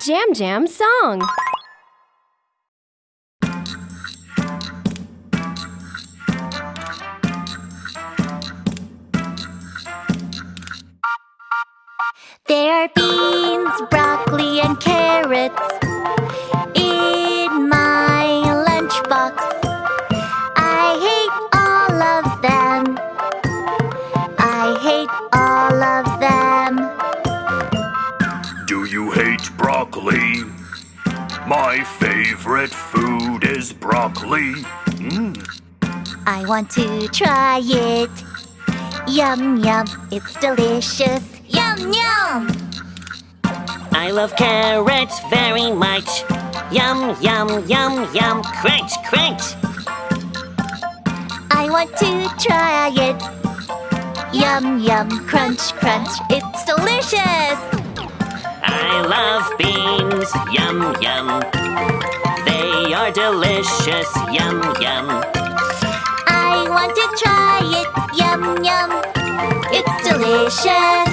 Jam Jam song. There are beans, broccoli, and carrots in my lunchbox. I hate all of them. I hate all you hate broccoli? My favorite food is broccoli. Mmm. I want to try it. Yum, yum, it's delicious. Yum, yum. I love carrots very much. Yum, yum, yum, yum, crunch, crunch. I want to try it. Yum, yum, crunch, crunch, it's delicious. I love beans, yum, yum. They are delicious, yum, yum. I want to try it. Yum, yum, it's delicious.